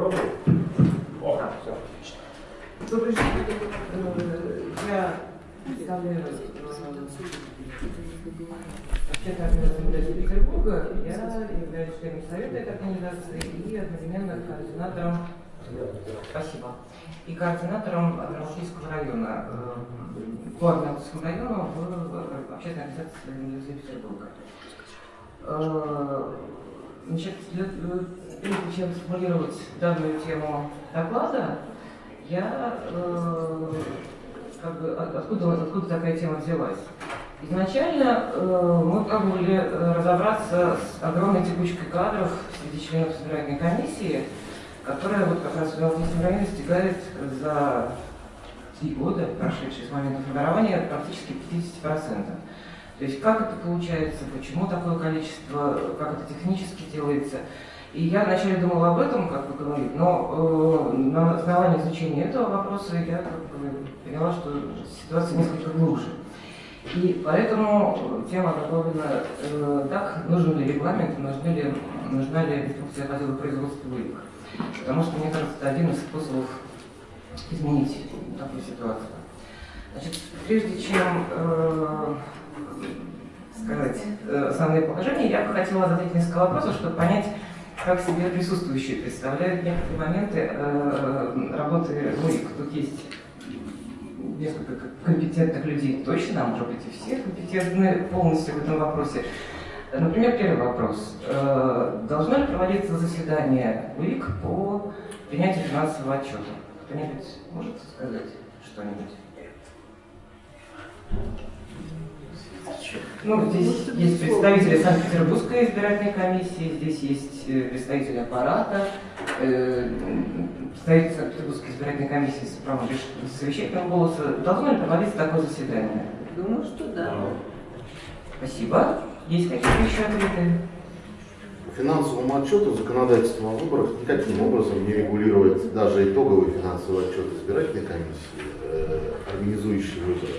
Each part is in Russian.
Пробуем? О, Да. все, отлично. Добрый день. Э, Я представляю организации Петербурга. Я являюсь членом совета этой организации и одновременно координатором Спасибо. И координатором Российского района, э, по Армянскому району в общественной организации Университета Петербурга. Значит, э, прежде чем сформулировать данную тему доклада, я э, как бы, от- откуда, откуда такая тема взялась? Изначально э, мы пробовали э, разобраться с огромной текучкой кадров среди членов избирательной комиссии, которая вот как раз в Ивановском районе достигает за три года, прошедшие с момента формирования, практически 50%. То есть как это получается, почему такое количество, как это технически делается. И я вначале думала об этом, как вы говорите, но э, на основании изучения этого вопроса я как бы поняла, что ситуация несколько глубже. И поэтому тема готовлена э, так, нужен ли регламент, нужны ли, нужна ли инструкция по делу производства улик. Потому что, мне кажется, это один из способов изменить такую ситуацию. Значит, прежде чем э, сказать э, основные положения, я бы хотела задать несколько вопросов, чтобы понять, как себе присутствующие представляют некоторые моменты э, работы УИК. Тут есть несколько компетентных людей точно, а может быть и все компетентны полностью в этом вопросе. Например, первый вопрос. Э, Должно ли проводиться заседание УИК по принятию финансового отчета? Кто-нибудь может сказать что-нибудь? Ну, здесь есть представители Санкт-Петербургской избирательной комиссии, здесь есть э, представители аппарата, э, представитель Санкт-Петербургской избирательной комиссии с правом совещательного голоса. Должно ли проводиться такое заседание? Думаю, что да. Спасибо. Есть какие-то еще ответы? По финансовому отчету законодательство о выборах никаким образом не регулирует даже итоговый финансовый отчет избирательной комиссии, э, организующей выборы.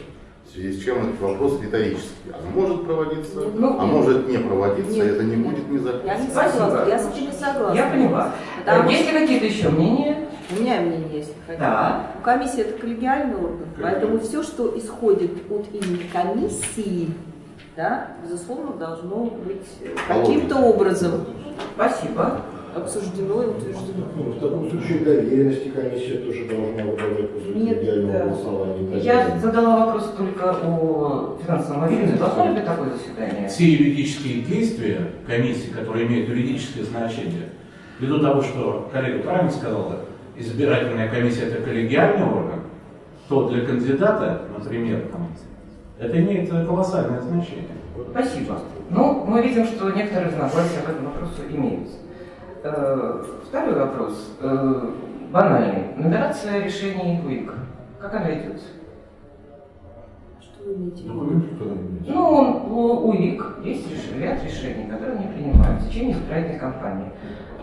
В связи с чем этот вопрос риторический. Оно может проводиться, Ну, а может не проводиться, Нет. это не будет не Я не согласна, я с этим не согласна. Я поняла. Потому Есть ли какие-то еще мнения? У меня мнение есть. Да. Комиссия это коллегиальный орган, поэтому все, что исходит от имени комиссии, да, безусловно, должно быть э, каким-то образом Спасибо. Обсуждено и утверждено. Ну, в таком случае доверенности комиссия тоже должна выдавать после Нет, идеального да. голосования. Я задала вопрос только о финансовом отчете. Должно ли быть такое заседание? Все юридические действия комиссии, которые имеют юридическое значение, ввиду того, что коллега правильно сказала, избирательная комиссия это коллегиальный орган, то для кандидата, например, там, это имеет колоссальное значение. Спасибо. Ну, мы видим, что некоторые разногласия в этом вопросе имеются. Э, Второй вопрос. Э, Банальный. Нумерация решений УИК. Как она идет? Что вы имеете в виду? Документ кто-нибудь? Ну, он- у УИК есть реш- ряд решений, которые они принимают в течение избирательной кампании.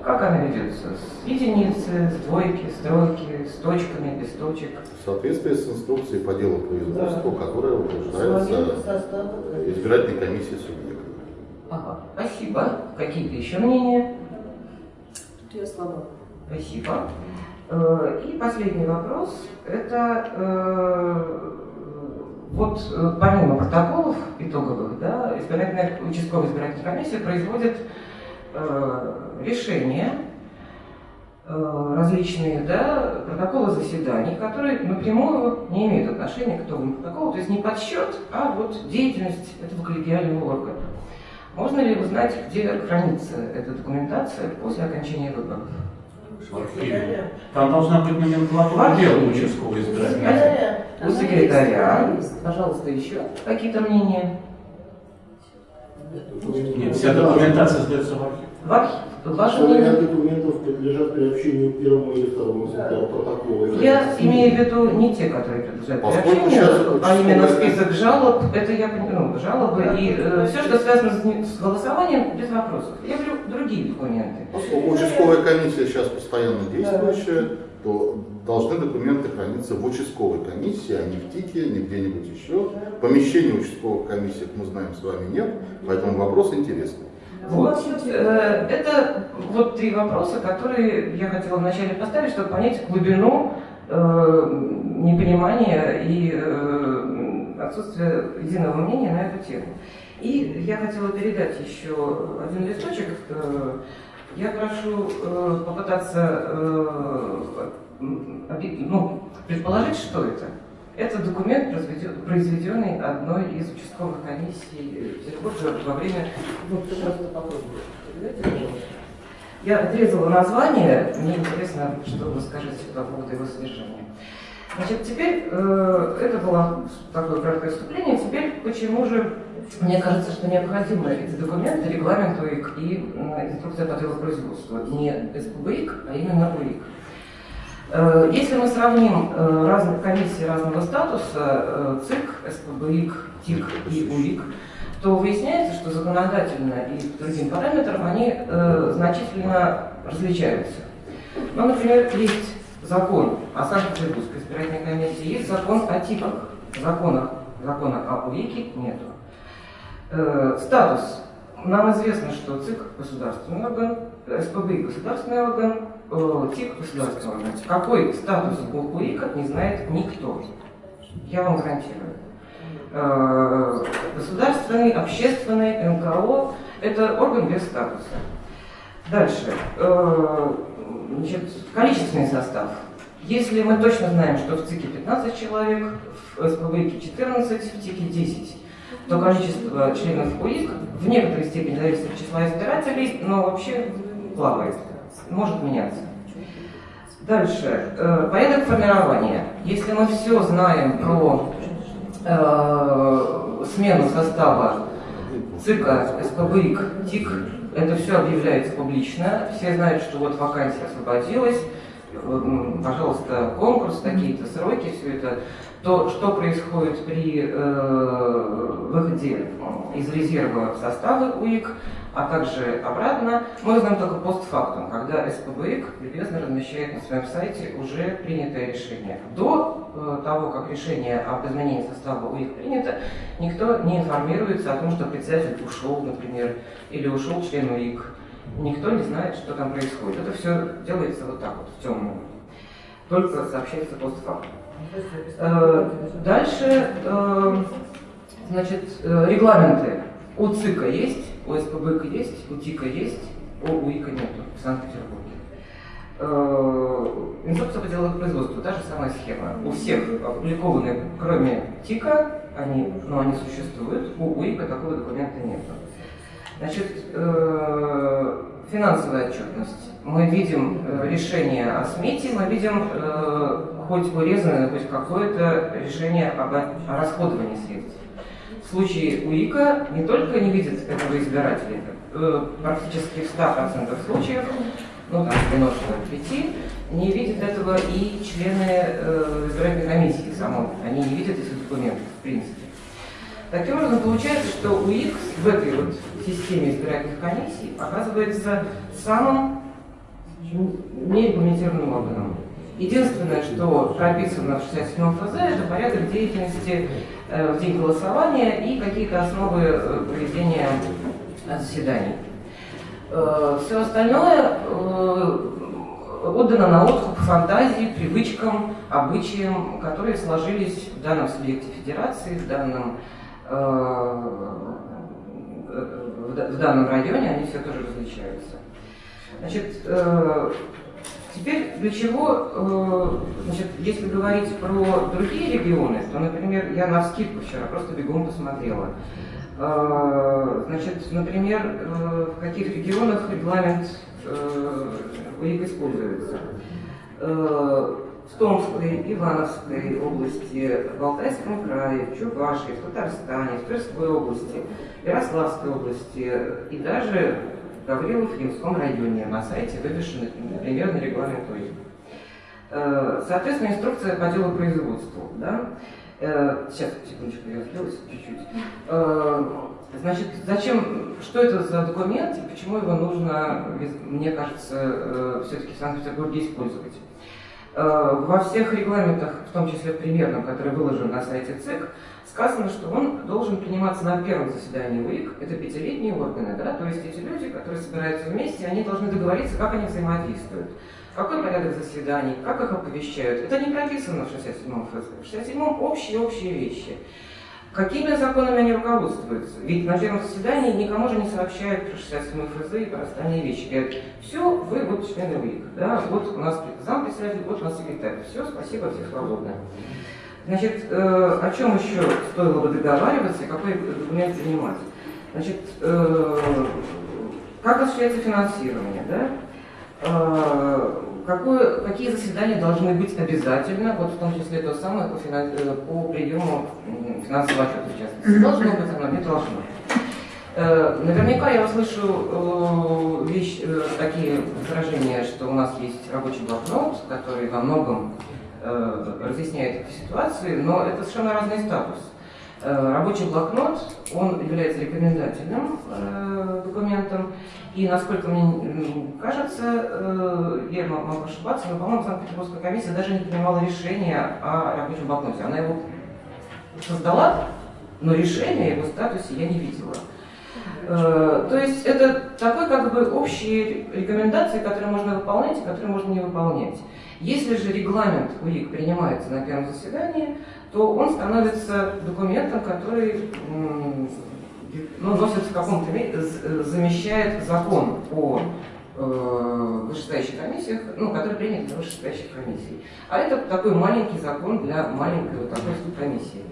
Как она ведется? С единицы, с двойки, с тройки, с точками, без точек? В соответствии с инструкцией по делу производства, которая утверждается избирательной комиссией субъекта. Ага, спасибо. Какие-то еще мнения? Я слаба. Спасибо. Э, И последний вопрос. Это э, вот э, помимо протоколов итоговых, да, избирательная, участковая избирательная комиссия производит э, решения различные, да, протоколы заседаний, которые напрямую не имеют отношения к итоговому протоколу, то есть не подсчет, а вот деятельность этого коллегиального органа. Можно ли узнать, где хранится эта документация после окончания выборов? В архиве. Там должна быть номенклатура дела участковой избирательной. У секретаря, пожалуйста, еще какие-то мнения? Нет, вся документация сдается в архив. В архив. Ряд мнение? документов подлежат приобщению к первому или второму экземпляру протокола. Я имею в виду не те, которые подлежат приобщению, а именно список жалоб, это я понимаю, ну, жалобы и все, что связано с, голосованием, без вопросов. Я говорю другие документы. Поскольку участковая комиссия сейчас постоянно действующая, то должны документы храниться в участковой комиссии, а не в ТИКе, не где-нибудь еще. Помещения участковых комиссий, мы знаем, с вами нет, поэтому вопрос интересный. Вот. Э, Это вот три вопроса, которые я хотела вначале поставить, чтобы понять глубину э, непонимания и э, отсутствие единого мнения на эту тему. И я хотела передать еще один листочек. Э, Я прошу э, попытаться э, ну, предположить, что это. Это документ, произведен- произведенный одной из участковых комиссий Петербурга во время... Попробуйте. Передайте, пожалуйста. Я отрезала название, мне интересно, что вы скажете по поводу его содержания. Значит, теперь, э, это было такое краткое вступление, теперь почему же мне кажется, что необходимы эти документы, регламент УИК и м, инструкция по делопроизводству, не СПБИК, а именно УИК. Э, Если мы сравним э, разные комиссии разного статуса, э, ЦИК, СПБИК, ТИК и УИК, то выясняется, что законодательно и по другим параметрам они значительно различаются. Ну, например, есть закон о Санкт-Петербургской избирательной комиссии, есть закон о ТИКах. Законах, закона о УИКе нету. Статус. Нам известно, что ЦИК – государственный орган, СПБ – государственный орган, э, орган. Какой статус у УИКа не знает никто. Я вам гарантирую. Э, Государственный, общественный, НКО – это орган без статуса. Дальше. Э, Значит, количественный состав. Если мы точно знаем, что в ЦИКе 15 человек, в СПБИКе 14, в ТИКе 10, то количество членов УИК в некоторой степени зависит от числа избирателей, но вообще плавает, может меняться. Дальше. Э, Порядок формирования. Если мы все знаем про э, смену состава ЦИКа, СПБИК, ТИК, это все объявляется публично, все знают, что вот вакансия освободилась, м, пожалуйста, конкурс, такие-то сроки, все это, то что происходит при э, выходе из резерва в составы УИК, а также обратно, мы узнаем только постфактум, когда СПБИК любезно размещает на своем сайте уже принятое решение. До э, того, как решение об изменении состава УИК принято, никто не информируется о том, что председатель ушел, например, или ушел член УИК. Никто не знает, что там происходит. Это все делается вот так вот, в темную. Только сообщается постфактум. Э, Дальше, э, значит, регламенты. У ЦИКа есть, у СПБК есть, у ТИКа есть, у УИКа нету в Санкт-Петербурге. Э, Инструкция по делопроизводству, та же самая схема. У всех опубликованы, кроме ТИКа, они, но они существуют, у УИКа такого документа нет. Значит, э, финансовая отчетность. Мы видим э, решение о смете, мы видим хоть урезанное, хоть какое-то решение об, расходовании средств. В случае УИКа не только не видят этого избирателя, э, практически в 100% случаев, ну там 95, не видят этого и члены э, избирательной комиссии самой. Они не видят этих документов, в принципе. Таким образом, получается, что УИК в этой вот системе избирательных комиссий оказывается самым нерегламентированным органом. Единственное, что прописано в 67 ФЗ, это порядок деятельности в день голосования и какие-то основы э, проведения э, заседаний. Все остальное э, отдано на откуп фантазии, привычкам, обычаям, которые сложились в данном субъекте федерации, в данном, э, в да- в данном районе, они все тоже различаются. Значит, э, теперь для чего, э, значит, если говорить про другие регионы, то, например, я на вскидку вчера просто бегом посмотрела. Э, Значит, например, э, в каких регионах регламент УИК используется. В Томской, Ивановской области, в Алтайском крае, в Чувашии, в Татарстане, в Тверской области, Ярославской области и даже в Гаврилов-Ямском районе на сайте вывешен примерный регламент УИК. Э, Соответственно, инструкция по делу производству. Да? Э, Сейчас, секундочку, я сбилась чуть-чуть. Э, Значит, зачем, что это за документ и почему его нужно, мне кажется, все-таки в Санкт-Петербурге использовать? Во всех регламентах, в том числе примерном, который выложен на сайте ЦИК, сказано, что он должен приниматься на первом заседании УИК, это пятилетние органы, да, то есть эти люди, которые собираются вместе, они должны договориться, как они взаимодействуют, какой порядок заседаний, как их оповещают. Это не прописано в 67-м ФЗ. В 67-м общие-общие вещи. Какими законами они руководствуются? Ведь на первом заседании никому же не сообщают про 67 ФЗ и про остальные вещи. Говорят, все, вы вот члены УИК, да, вот у нас зам председатель, вот у нас секретарь. Все, спасибо, все свободны. Значит, э, о чем еще стоило бы договариваться и какой документ принимать? Значит, э, как осуществляется финансирование, да? Э, какое, какие заседания должны быть обязательно, вот в том числе то самое по, финанс, э, по приему финансового отчета, в частности. Должно быть оно, не должно. Э, наверняка я услышу э, вещь, такие выражения, что у нас есть рабочий блокнот, который во многом разъясняет эти ситуации, но это совершенно разный статус. Э, рабочий блокнот, он является рекомендательным э, документом, и, насколько мне кажется, я могу ошибаться, но, по-моему, Санкт-Петербургская комиссия даже не принимала решение о рабочем блокноте. Она его создала, но решения о его статусе я не видела. То есть это такой как бы общие рекомендации, которые можно выполнять и которые можно не выполнять. Если же регламент УИК принимается на первом заседании, то он становится документом, который ну, носит в каком-то замещает закон о э, вышестоящих комиссиях, ну, который принят для вышестоящих комиссий. А это такой маленький закон для маленькой вот такой комиссии.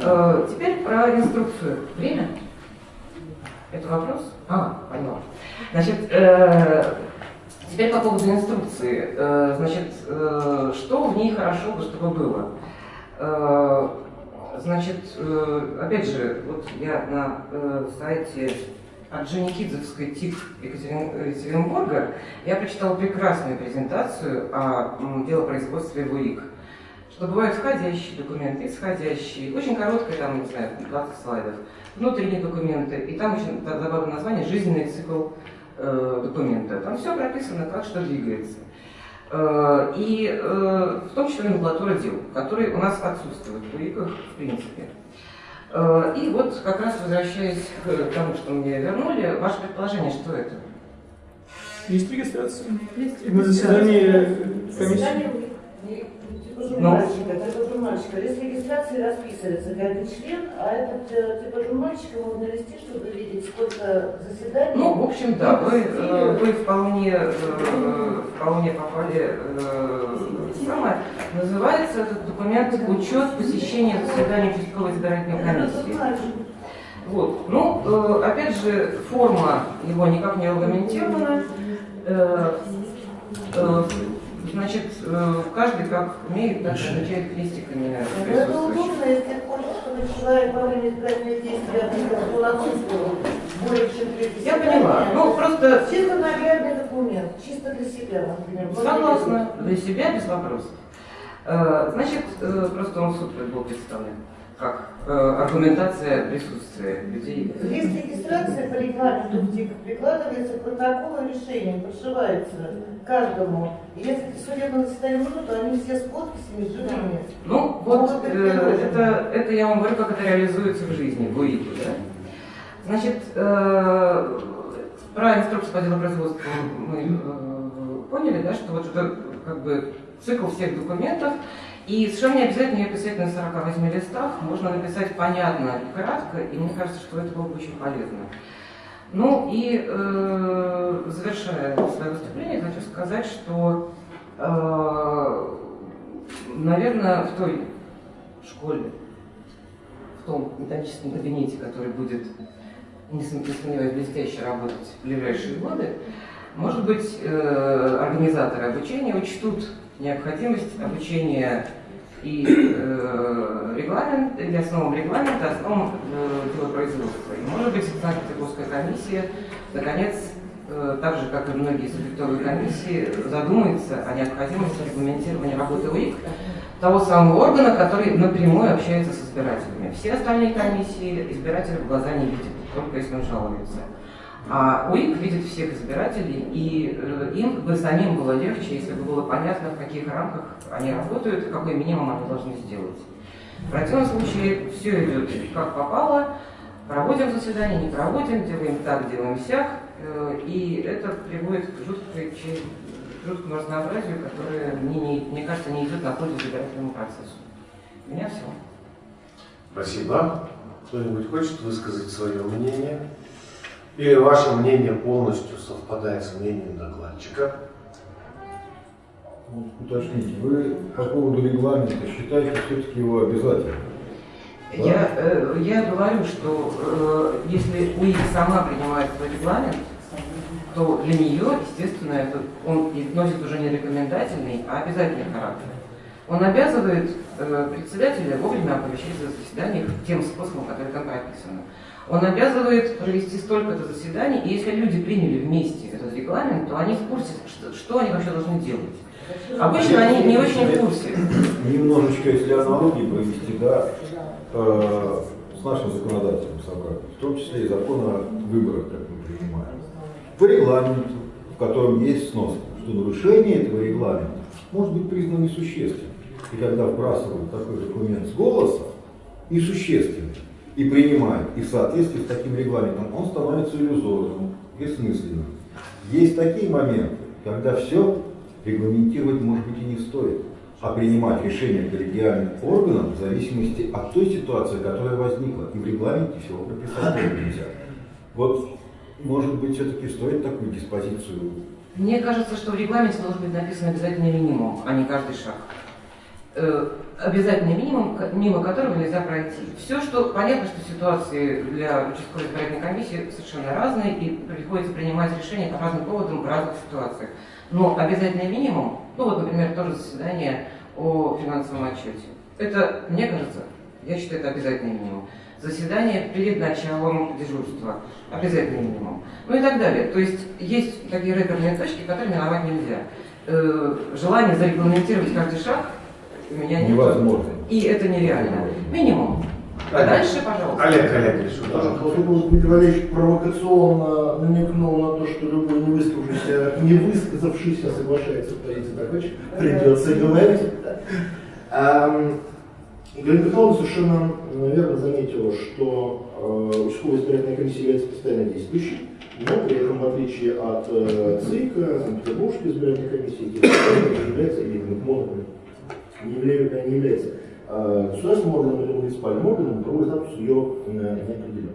Э, теперь про инструкцию. Время? Это вопрос? А, поняла. Значит, э, Теперь по поводу инструкции. Э, значит, э, что в ней хорошо бы, чтобы было? Э, значит, опять же, вот я на сайте от ТИК Екатеринбурга я прочитала прекрасную презентацию о делопроизводстве в УИК. Что бывают входящие документы, исходящие, очень короткая, там, не знаю, 20 слайдов, внутренние документы, и там очень забавное название «Жизненный цикл э, документа. Там все прописано, как что двигается. Э, и э, в том числе номенклатура дел, которые у нас отсутствуют в УИКах в принципе. Э, и вот как раз возвращаясь к тому, что мне вернули, ваше предположение, что это? Есть регистрация. Есть На заседании Заседание типа Ну. журнальчика, это журнальчика. Лист регистрации расписывается каждый член, а этот э, типа журнальчика можно вести, чтобы видеть, сколько заседаний. Ну, в общем, да, вы, э, вы вполне, э, вполне попали э, самое. Называется этот документ «Учет посещения заседаний участковой избирательной комиссии». Вот. Ну, э, опять же, форма его никак не регламентирована. Значит, э, каждый как умеет, так и отмечает крестиками Это присутствующих. удобно, если хочешь, человек во время избирательных действий был отсутствовал более чем треть Я поняла. Ну, просто Чисто наглядный документ, чисто для себя, например. согласна. Для себя без вопросов. Э, Значит, э, просто он в суд был представлен как э, аргументация присутствия людей. Лист регистрации по регламенту в ТИК прикладывается к протоколу решения, подшивается каждому. И если судебное заседание нужно, то они все с подписями, с живыми. Ну, вот э, это, это я вам говорю, как это реализуется в жизни, в УИКе, да? Значит, э, про инструкцию по делопроизводству мы э, поняли, да, что вот это как бы цикл всех документов, и совершенно не обязательно ее писать на 48 листах, можно написать понятно и кратко, и мне кажется, что это было бы очень полезно. Ну и э, завершая свое выступление, хочу сказать, что, э, наверное, в той школе, в том методическом кабинете, который будет, не сом- не сомневаюсь, блестяще работать в ближайшие годы, может быть, э, организаторы обучения учтут необходимость обучения и э, регламент, или основам регламента, основам э, делопроизводства. И, может быть, Санкт-Петербургская комиссия, наконец, э, так же, как и многие субъектовые комиссии, задумается о необходимости регламентирования работы УИК, того самого органа, который напрямую общается с избирателями. Все остальные комиссии избиратели в глаза не видят, только если он жалуется. А УИК видит всех избирателей, и э, им бы самим было легче, если бы было понятно, в каких рамках они работают какой минимум они должны сделать. В противном случае все идет как попало, проводим заседание, не проводим, делаем так, делаем сяк, э, и это приводит к жуткой, к жуткому разнообразию, которое, мне, не- мне кажется, не идет на пользу избирательному процессу. У меня все. Спасибо. Кто-нибудь хочет высказать свое мнение? Или ваше мнение полностью совпадает с мнением докладчика? Уточните, вы по поводу регламента считаете все-таки его обязательным? Да? Я, э, я говорю, что э, если УИК сама принимает свой регламент, то для нее, естественно, это, он носит уже не рекомендательный, а обязательный характер. Он обязывает э, председателя вовремя оповещать о заседаниях тем способом, который там прописано. Он обязывает провести столько-то заседаний, и если люди приняли вместе этот регламент, то они в курсе, что, что они вообще должны делать. Обычно они не очень в курсе. Немножечко, если аналогии провести, да, э, с нашим законодательным собранием, в том числе и закон о выборах, как мы принимаем, по регламенту, в котором есть сноска, что нарушение этого регламента может быть признано несущественным. И когда вбрасывают такой документ с голоса, и существенным, и принимают, и в соответствии с таким регламентом, он становится иллюзорным, бессмысленным. Есть такие моменты, когда все регламентировать, может быть, и не стоит, а принимать решения коллегиальным органам в зависимости от той ситуации, которая возникла. И в регламенте всего прописать нельзя. Вот, может быть, все-таки стоит такую диспозицию Мне кажется, что в регламенте должен быть написан обязательный минимум, а не каждый шаг. Обязательный минимум, мимо которого нельзя пройти. Все, что понятно, что ситуации для участковой избирательной комиссии совершенно разные, и приходится принимать решения по разным поводам в разных ситуациях. Но обязательный минимум, ну вот, например, тоже заседание о финансовом отчете. Это, мне кажется, я считаю, это обязательный минимум. Заседание перед началом дежурства. Обязательный минимум. Ну и так далее. То есть есть такие рэперные точки, которые миновать нельзя. Э, желание зарегламентировать каждый шаг у меня нет. невозможно. И это нереально. Минимум. А дальше, пожалуйста. Олег Олегович, Поскольку Дмитрий Валерьевич провокационно намекнул на то, что любой не высказавшийся, не высказавшийся соглашается с позицией докладчика, придется говорить. Галина Петровна совершенно верно заметила, что э, участковая избирательная комиссия является постоянно действующей, но при этом, в отличие от э, ЦИКа, Санкт-Петербургской избирательной комиссии, является, или МОНа, не является, не является э, государственным органом или муниципальным органом, правовой статус ее не определен.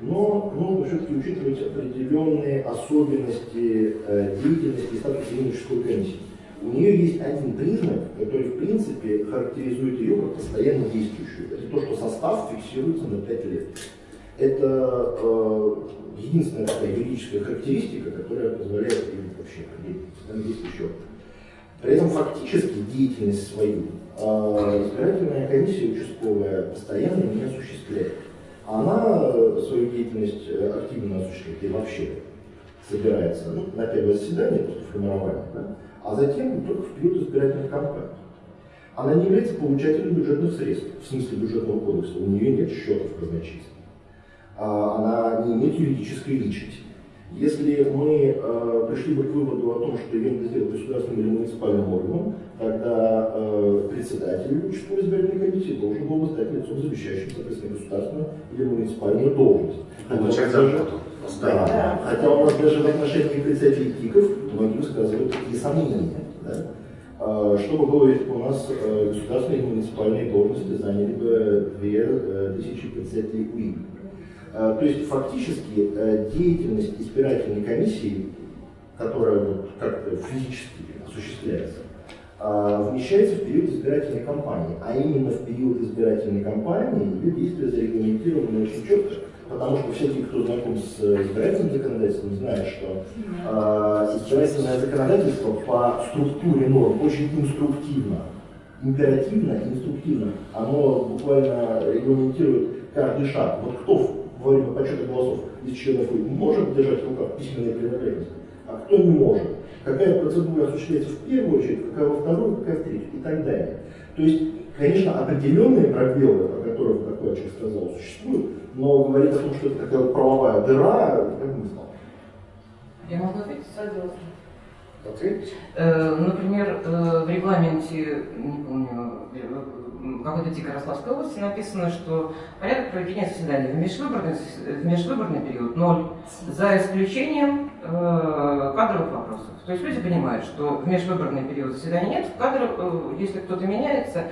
Но нужно все-таки учитывать определенные особенности э, деятельности и статуса участковой комиссии. У нее есть один признак, который в принципе характеризует ее как постоянно действующую. Это то, что состав фиксируется на 5 лет. Это э, единственная такая юридическая характеристика, которая позволяет ей вообще определить действующий орган. При этом фактически деятельность свою э, избирательная комиссия участковая постоянно не осуществляет. Она э, свою деятельность э, активно осуществляет и вообще собирается ну, на первое заседание после формирования, да, а затем только в период избирательных кампаний. Она не является получателем бюджетных средств, в смысле бюджетного кодекса, у нее нет счетов в казначействе. А, Она не имеет юридической личности. Если мы э, пришли бы к выводу о том, что ее надо сделать государственным или муниципальным органом, тогда э, председатель участковой избирательной комиссии должен был бы стать лицом, замещающим, соответственно, государственную или муниципальную должность. получать зарплату. да, хотя у нас даже в отношении председателей ТИКов многие высказывают такие сомнения. Да? А, Что бы было, если бы у нас э, государственные и муниципальные должности заняли бы две э, тысячи председателей УИК? А, То есть фактически э, деятельность избирательной комиссии, которая вот как-то физически осуществляется, а, вмещается в период избирательной кампании. А именно в период избирательной кампании ее действия зарегламентированы очень четко, потому что все те, кто знаком с э, избирательным законодательством, знают, что а, избирательное законодательство по структуре норм очень инструктивно, императивно инструктивно. Оно буквально регламентирует каждый шаг. Вот кто во время подсчета голосов из членов УИК может держать в руках письменные принадлежности, а кто не может. Какая процедура осуществляется в первую очередь, какая во вторую, какая в третью и так далее. То есть, конечно, определенные пробелы, о которых докладчик сказал, существуют, но говорить о том, что это такая вот правовая дыра, как бы не знал. Я могу ответить? Согласна. Ответьте. Э, Например, э, в регламенте, не помню, какой-то Тихо-Ярославской области написано, что порядок проведения заседаний в межвыборный, в межвыборный период ноль, за исключением э, кадровых вопросов. То есть люди понимают, что в межвыборный период заседаний нет, в кадров, э, если кто-то меняется,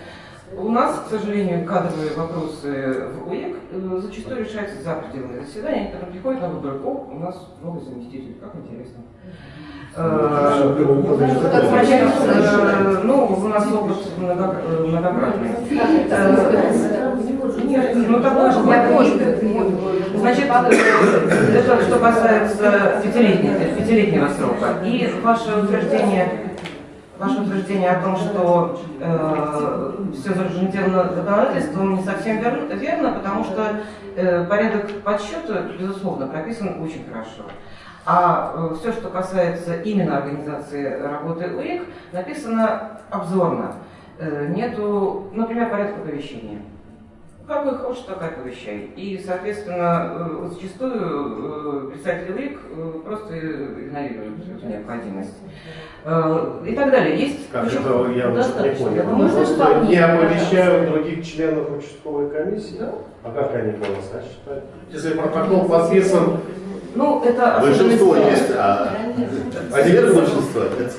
у нас, к сожалению, кадровые вопросы в УЕК э, зачастую решаются за пределами заседания, они потом приходят на выборы, о, у нас новый заместитель, как интересно. Э, э, ну, у нас опыт много- э, многократный. Э, Нет, ну же, я понял. Значит, э, это что касается пятилетнего, срока. И ваше утверждение, ваше утверждение о том, что э, все зарегламентировано законодательством, не совсем верно, потому что э, порядок подсчета, безусловно, прописан очень хорошо. А все, что касается именно организации работы УИК, написано обзорно. Э, Нету, например, порядка оповещения. Какой хочешь, такой оповещай. И, соответственно, э, зачастую э, представители УИК э, просто игнорируют эту необходимость. Э, И так далее. Есть Как причем это я вот не достаточно. понял. Можно Просто дополнить, не оповещают других членов участковой комиссии? Да. А как они голоса считают? Если протокол подписан, Ну, это Большинство есть, а а сверхбольшинство это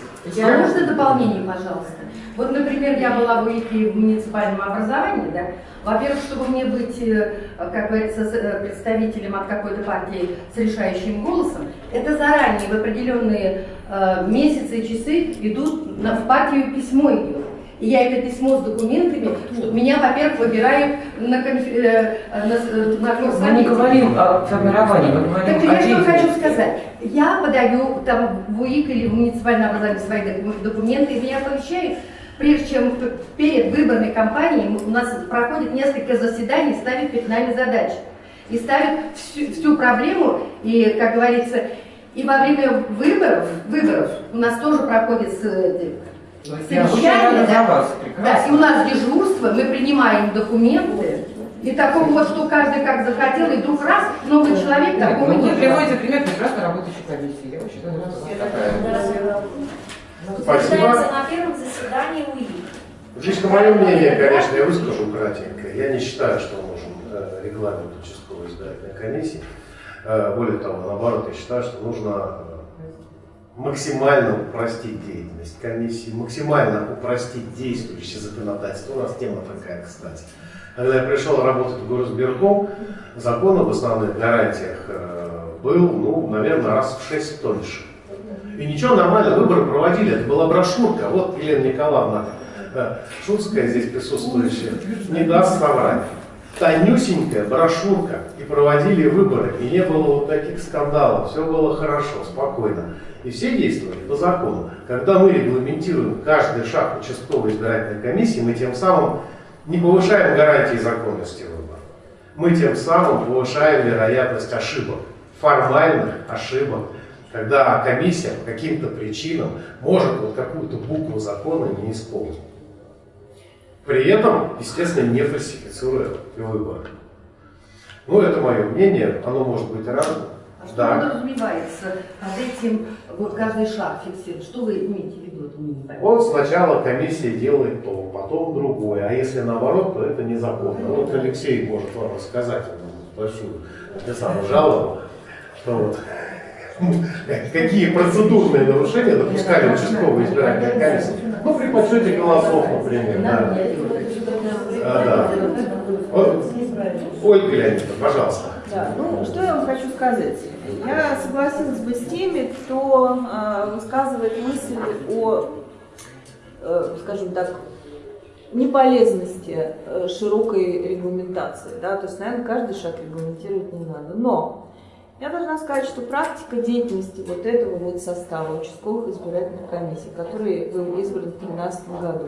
А можно дополнение, пожалуйста? Вот, например, я была в УИКе в муниципальном образовании, да. Во-первых, чтобы мне быть, э, как говорится, э, представителем от какой-то партии с решающим голосом, это заранее в определенные э, месяцы и часы идут на, в партию письмо идет. И я это письмо с документами, что меня, во-первых, выбирают на, конф- э, э, на, с- на Мы не говорим о формировании, мы говорим Так о я что хочу сказать. Я подаю там в УИК или в муниципальное образование свои доку- документы, и меня оповещают, прежде чем перед выборной кампанией у нас проходит несколько заседаний, ставят перед нами задачи. И ставят всю, всю проблему, и, как говорится, и во время выборов, выборов у нас тоже проходит э, совещание, да. вас, да, и у нас дежурство, мы принимаем документы, и такого вот, что каждый как захотел, и вдруг раз, новый человек, Так, такого ну, вы нет. приводите пример прекрасно работающей комиссии. Я рада, что такая. Спасибо. на первом заседании УИК. Жизнь, мое мнение, конечно, я выскажу кратенько. Я не считаю, что нужен э, регламент участковой избирательной комиссии. Э, Более того, наоборот, я считаю, что нужно э, максимально упростить деятельность комиссии, максимально упростить действующее законодательство. У нас тема такая, кстати. Когда я пришел работать в горосберком, закон об основных гарантиях э, был, ну, наверное, раз в шесть тоньше. И ничего, нормально, выборы проводили. Это была брошюрка. Вот Елена Николаевна э, Шутская здесь присутствующая, не даст соврать. Тонюсенькая брошюрка. И проводили выборы. И не было вот таких скандалов. Все было хорошо, спокойно. И все действовали по закону. Когда мы регламентируем каждый шаг участковой избирательной комиссии, мы тем самым не повышаем гарантии законности выбора. Мы тем самым повышаем вероятность ошибок, формальных ошибок, когда комиссия по каким-то причинам может вот какую-то букву закона не исполнить. При этом, естественно, не фальсифицируя выборы. Ну, это мое мнение, оно может быть разным. А что Да. подразумевается под этим вот каждый шаг фиксирует? Что вы имеете в виду? Это не понятно. Вот сначала комиссия делает то, потом другое, а если наоборот, то это незаконно. Вот Алексей может вам рассказать большую я сам жалобу, что вот какие процедурные нарушения допускали участковые избирательные комиссии. Ну, при подсчете голосов, например. Да. А, да. Вот, Ольга Леонидовна, пожалуйста. Да, ну что я вам хочу сказать? Я согласилась бы с теми, кто э, высказывает мысль о, э, скажем так, неполезности э, широкой регламентации. Да? То есть, наверное, каждый шаг регламентировать не надо. Но я должна сказать, что практика деятельности вот этого вот состава участковых избирательных комиссий, который был избран в 2013 году,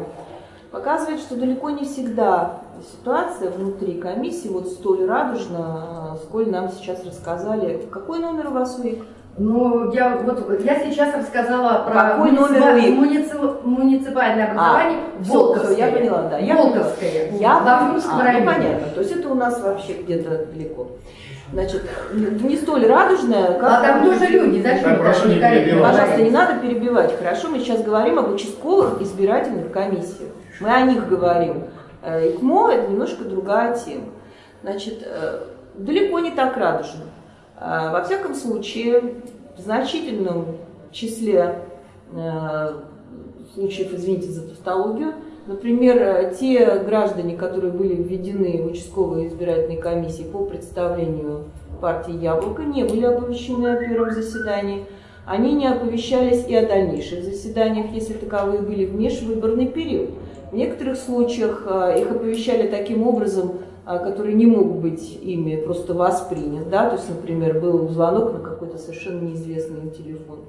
показывает, что далеко не всегда ситуация внутри комиссии вот столь радужна, э, сколь нам сейчас рассказали. Какой номер у вас УИК? Ну, я вот я сейчас рассказала про Какой номер муниципа- УИК? муници- муниципальное образование А, Волковское. всё, я поняла, да. Я Волковское. Я в Бавлинском а, ну, районе. понятно. То есть это у нас вообще где-то далеко. Значит, не столь радужная, как... А там тоже люди, зачем это прошу не перебивать. Пожалуйста, не надо перебивать. Хорошо, мы сейчас говорим об участковых избирательных комиссиях. Мы о них говорим. Э, ИКМО – это немножко другая тема. Значит, э, далеко не так радужно. А, Во всяком случае, в значительном числе э, случаев, извините за тавтологию, например, э, те граждане, которые были введены в участковые избирательные комиссии по представлению партии «Яблоко», не были оповещены о первом заседании. Они не оповещались и о дальнейших заседаниях, если таковые были в межвыборный период. В некоторых случаях э, их оповещали таким образом, а, который не мог быть ими просто воспринят, да, то есть, например, был звонок на какой-то совершенно неизвестный им телефон.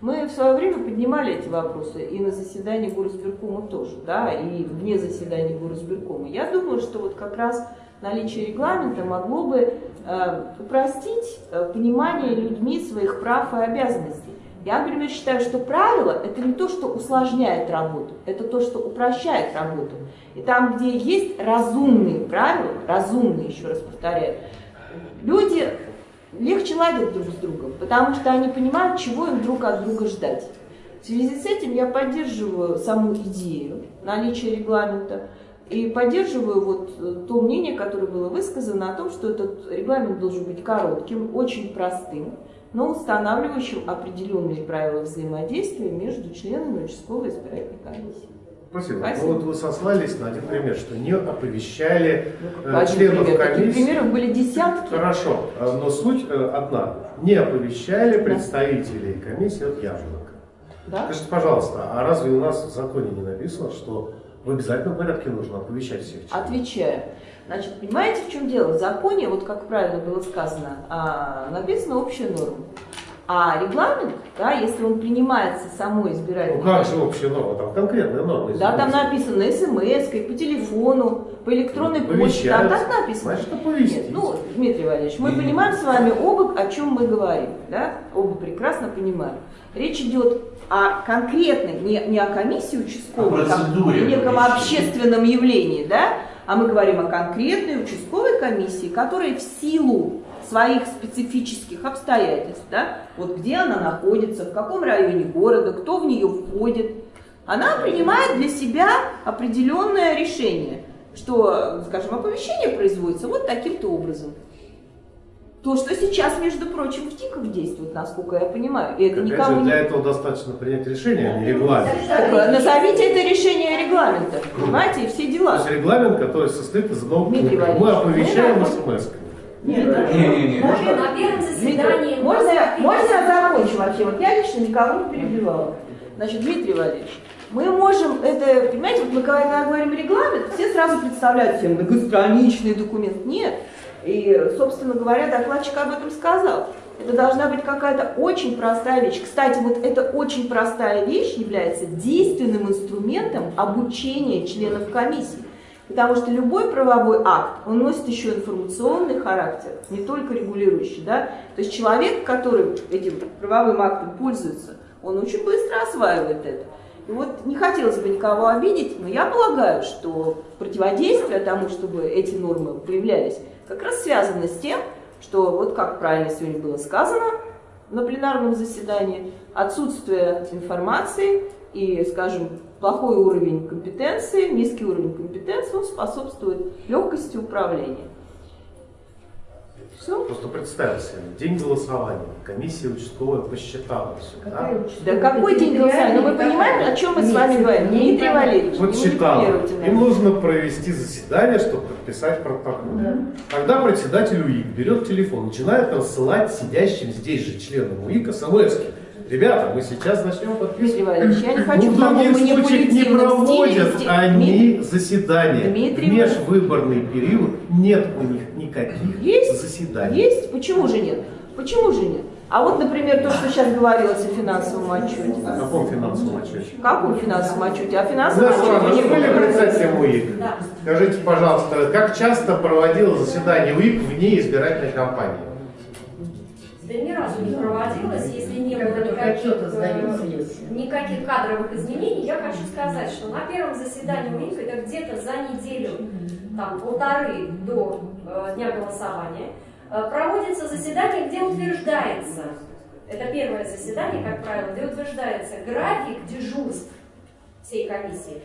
Мы в свое время поднимали эти вопросы и на заседании Горосберкома тоже, да, и вне заседания Горосберкома. Я думаю, что вот как раз наличие регламента могло бы э, упростить э, понимание людьми своих прав и обязанностей. Я, например, считаю, что правило – это не то, что усложняет работу, это то, что упрощает работу. И там, где есть разумные правила, разумные, еще раз повторяю, люди легче ладят друг с другом, потому что они понимают, чего им друг от друга ждать. В связи с этим я поддерживаю саму идею наличия регламента и поддерживаю вот э, то мнение, которое было высказано о том, что этот регламент должен быть коротким, очень простым, но устанавливающим определенные правила взаимодействия между членами участковой избирательной комиссии. Спасибо. Спасибо. Ну вот вы сослались на один пример, что не оповещали э, Один членов пример. Таких комиссии. примеров были десятки. Хорошо, э, но суть э, одна. Не оповещали представителей комиссии от яблока. Да? Скажите, пожалуйста, а разве у нас в законе не написано, что в обязательном порядке нужно оповещать всех членов? Отвечаю. Значит, понимаете, в чем дело? В законе, вот как правильно было сказано, а, написана общая норма. А регламент, да, если он принимается самой Ну избирательной как же общая норма? Там конкретная норма. Да, там написано смс, по телефону, по электронной почте. Там так написано. Значит. Нет, ну, Дмитрий Валерьевич, мы И- понимаем с вами оба, о чем мы говорим. Да? Оба прекрасно понимаем. Речь идет о конкретной, не, не о комиссии участковой, О как неком общественном явлении, да? А мы говорим о конкретной участковой комиссии, которая в силу своих специфических обстоятельств, да, вот где она находится, в каком районе города, кто в нее входит, она принимает для себя определенное решение, что, скажем, оповещение производится вот таким-то образом. То, что сейчас, между прочим, в ТИКах действует, насколько я понимаю, и это Опять никому же, не... для этого достаточно принять решение, а не регламент. Так, Назовите это решение регламента, понимаете, и все То дела. есть регламент, который состоит из одного пункта. Мы оповещаем ну, смс Нет, Не-не-не. На первом заседании... Можно, я- можно я закончу вообще? Вот я лично никого не перебивала. Значит, Дмитрий Валерьевич, мы можем это, понимаете, вот мы когда говорим регламент, все сразу представляют себе многостраничный документ. Нет. И, собственно говоря, докладчик об этом сказал. Это должна быть какая-то очень простая вещь. Кстати, вот эта очень простая вещь является действенным инструментом обучения членов комиссии. Потому что любой правовой акт, он носит еще информационный характер, не только регулирующий. Да? То есть человек, который этим правовым актом пользуется, он очень быстро осваивает это. И вот не хотелось бы никого обидеть, но я полагаю, что противодействие тому, чтобы эти нормы появлялись, как раз связано с тем, что, вот как правильно сегодня было сказано на пленарном заседании, отсутствие информации и, скажем, плохой уровень компетенции, низкий уровень компетенции, он способствует легкости управления. Все. Просто представь себе, день голосования, комиссия участковая посчитала все. Да? Да какой день голосования? Ну вы понимаете, о чем мы с вами говорим? Дмитрий Валерьевич, Вот считала. Им нужно провести заседание, чтобы подписать протокол. Тогда председатель УИК берет телефон, начинает рассылать сидящим здесь же членам УИК смс -ки. Ребята, мы сейчас начнем Дмитрий подписывать. Валерьевич, я не Ну, хочу в других случаях не стиле проводят вести- они Дмитрий- заседания. Дмитрий В межвыборный период нет у них никаких Есть, заседаний. есть. Почему же нет? Почему же нет? А вот, например, то, что сейчас говорилось о финансовом отчете. В каком финансовом отчете? Каком финансовом отчете? О финансовом вы отчете не были председателем УИК? Скажите, пожалуйста, как часто проводило заседание УИК вне избирательной кампании? Да ни разу не проводилось, если не было никаких, э, никаких кадровых изменений. Я хочу сказать, что на первом заседании УИК, это где-то за неделю, там, полторы до э, дня голосования, э, проводится заседание, где утверждается, это первое заседание, как правило, где утверждается график дежурств всей комиссии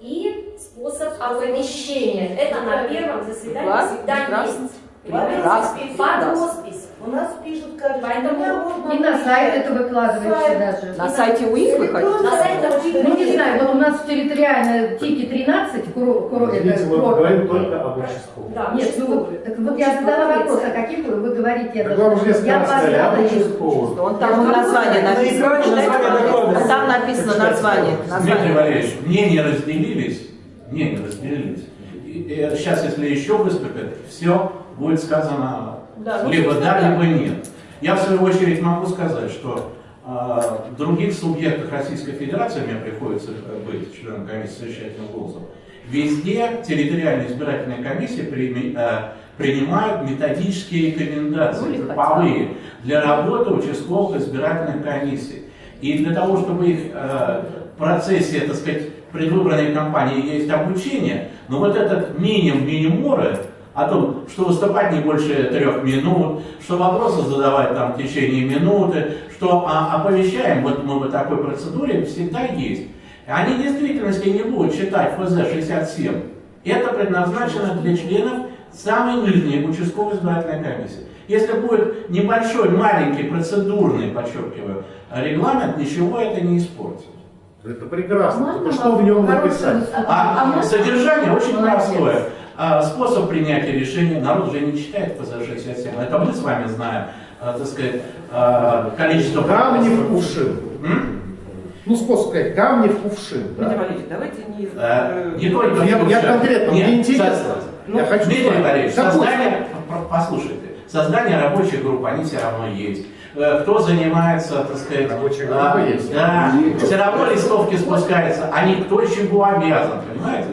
и способ оповещения. Это на первом заседании всегда есть. Под роспись. У нас пишут каждый Поэтому И на сайт это выкладывается Сайт. даже. На сайте УИК вы хотите? На сайте Ну, не знаю, вот у нас территориально ТИКи 13, куро, куро, Извините, это, мы курорт. говорим только об участковом. Да, Нет, ну, так вот я задала вопрос, о каких вы, вы говорите, я Так вам уже сказали, об участковом. Он там название написано. А Там написано название. Дмитрий. Валерьевич, мнения разделились, мнения разделились. Сейчас, если еще выступят, все будет сказано Да, ну, либо да, да. либо нет. Я в свою очередь могу сказать, что э, в других субъектах Российской Федерации, мне приходится э, быть членом комиссии совещательных голосов, везде территориальные избирательные комиссии прими- э, принимают методические рекомендации, групповые, для работы участковых избирательных комиссий. И для того, чтобы их э, в процессе, так сказать, предвыборной кампании есть обучение, но вот этот минимум минимуморы о том, что выступать не больше трех минут, что вопросы задавать там в течение минуты, что а, оповещаем, вот мы в такой процедуре всегда есть. Они в действительности не будут читать ФЗ-67. Это предназначено для членов самой нижней участковой избирательной комиссии. Если будет небольшой, маленький, процедурный, подчеркиваю, регламент, ничего это не испортит. Это прекрасно. Можно что в нем написать? А, можно? содержание очень Молодец. простое. А, способ принятия решения, народ же не читает ФЗ-67. Это мы с вами знаем, а, так сказать, а, количество... Камни в кувшин. Ну, способ сказать, камни в кувшин. Дмитрий Да? Валерьевич, давайте не... Э, Не только Я, я кувшин. конкретно, Нет, мне интересно. со- я хочу Дмитрий. Валерьевич, создание, послушайте, создание рабочих групп, они все равно есть. Э, Кто занимается, так сказать, Рабочая а, есть. да, все равно листовки спускаются, они кто чему обязан, понимаете?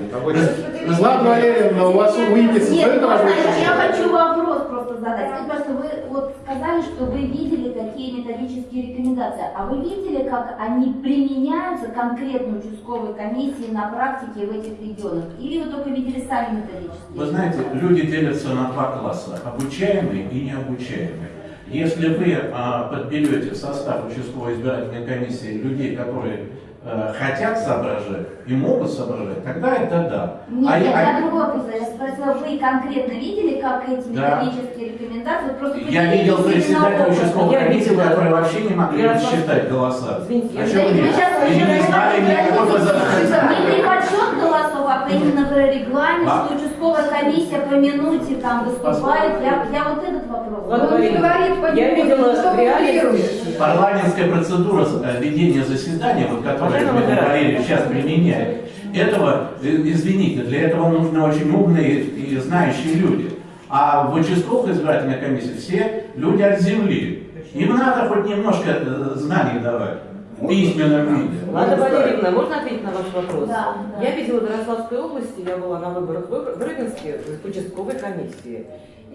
Ладно, Валерьевна, у вас УИКи Нет, знаете, я хочу вопрос просто задать. Скажите, пожалуйста, вы вот сказали, что вы видели такие методические рекомендации. А вы видели, как они применяются конкретно участковой комиссии на практике в этих регионах? Или вы только видели сами методические? Вы знаете, люди делятся на два класса, обучаемые и необучаемые. Если вы а, подберете в состав участковой избирательной комиссии людей, которые э, хотят соображать и могут соображать, тогда это да. Нет, А нет, я- я другой вопрос. Я спросила, вы конкретно видели, как эти Да. методические рекомендации? Просто Я видел председателя участковой Я комиссии, которые вообще не могли Я считать голоса. Извините, я О же- чем Вы речь? сейчас И не знали никакой Не ФЗ-67. подсчет голосов, а именно про регламент, что участковая комиссия по минуте там выступает. Я, я вот этот вопрос. Он не говорит по я нему, видела что вы. Парламентская процедура ведения заседания, вот, которую Дмитрий. Валерьевич сейчас применяет, этого, э, извините, для этого нужны очень умные и знающие люди. А в участковых избирательной комиссии все люди от земли. Им надо хоть немножко э, знаний давать письменном виде. Лада Валерьевна, можно ответить на ваш вопрос? Да, да. Я видела в Ярославской области, я была на выборах в Рыбинске, в участковой комиссии.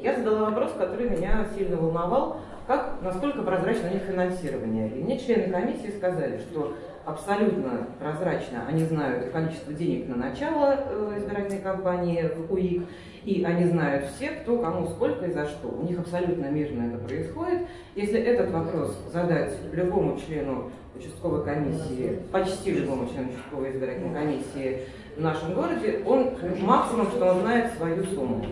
Я задала вопрос, который меня сильно волновал, как, насколько прозрачно у них финансирование. И мне члены комиссии сказали, что абсолютно прозрачно они знают количество денег на начало э, избирательной кампании в УИК, и они знают все, кто кому сколько и за что. У них абсолютно мирно это происходит. Если этот вопрос задать любому члену участковой комиссии, почти любому члену участковой избирательной комиссии в нашем городе, он максимум, что он знает свою сумму.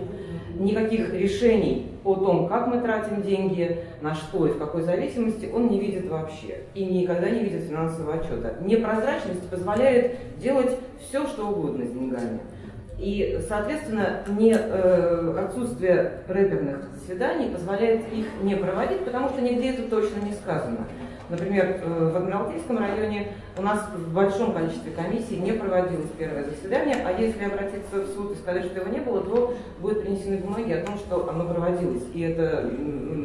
Никаких решений о том, как мы тратим деньги, на что и в какой зависимости, он не видит вообще. И никогда не видит финансового отчета. Непрозрачность позволяет делать все, что угодно с деньгами. И, соответственно, не, э, отсутствие рэперных заседаний позволяет их не проводить, потому что нигде это точно не сказано. Например, э, в Адмиралтейском районе у нас в большом количестве комиссий не проводилось первое заседание, а если обратиться в суд и сказать, что его не было, то будут принесены бумаги о том, что оно проводилось. И это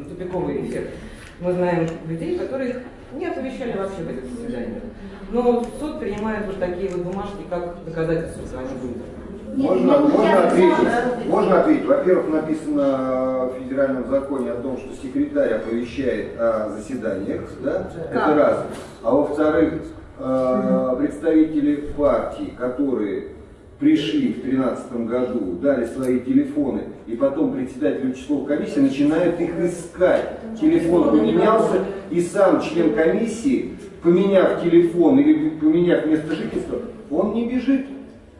тупиковый эффект. Мы знаем людей, которых не оповещали вообще в этих заседаниях. Но суд принимает вот такие вот бумажки, как доказательства своих выборов. Нет, Можно, можно ответить? Можно ответить. Во-первых, написано в федеральном законе о том, что секретарь оповещает о заседаниях, да? Это раз. А во-вторых, э, представители партий, которые пришли в 2013 году, дали свои телефоны, и потом председатель участковой комиссии начинает их искать. Телефон поменялся, и сам член комиссии, поменяв телефон или поменяв место жительства, он не бежит.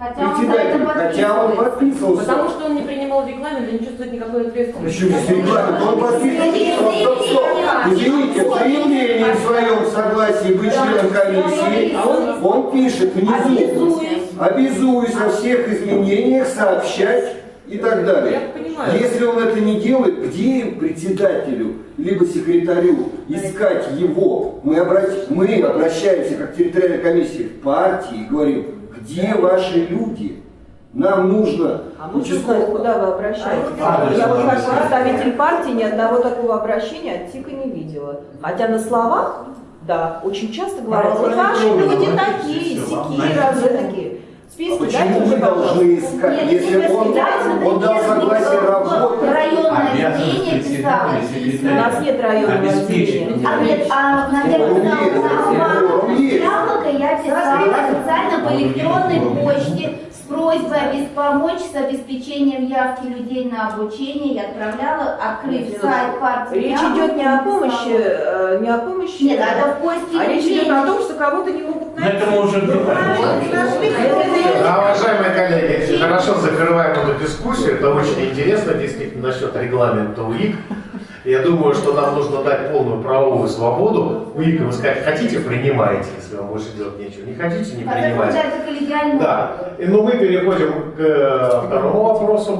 Хотя он Председатель, хотя он подписывался. Потому что он не принимал регламент и не чувствует никакой ответственности. Почему регламент? Он подписывается. Стоп, стоп, стоп. Извините, в заявлении в своем согласии быть членом комиссии, он пишет внизу, обязуюсь о всех изменениях сообщать и так далее. Я понимаю. Если он это не делает, где председателю, либо секретарю, искать его? Мы, обрати- мы обращаемся как территориальная комиссия в партии и говорим, где ваши люди? Нам нужно А можно знать, куда вы обращаетесь? Адрес Я вот как представитель партии ни одного такого обращения от ТИКа не видела. Хотя на словах, да, очень часто говорят, вот ваши люди такие, сякие, разы такие. Списки дайте Почему мне, мы должны искать, Нет, если если он, вы он дал согласие работать? Районное отделение писало У нас нет районного отделения. А, нет, а, есть. Яблоко я писала специально по электронной почте с просьбой помочь с обеспечением явки людей на обучение. Я отправляла, открыв сайт партии. Речь идет не о помощи, э, не о помощи, Нет, это в поиске а речь идет о том, что кого-то не могут найти. это мы уже А, уважаемые коллеги, хорошо закрываем эту дискуссию. Это очень интересно, действительно, насчет регламента УИК. Я думаю, что нам нужно дать полную правовую свободу УИКам сказать, хотите, принимайте, если вам больше делать нечего. Не хотите, не А принимайте. Да. И, ну, мы переходим к э, второму вопросу,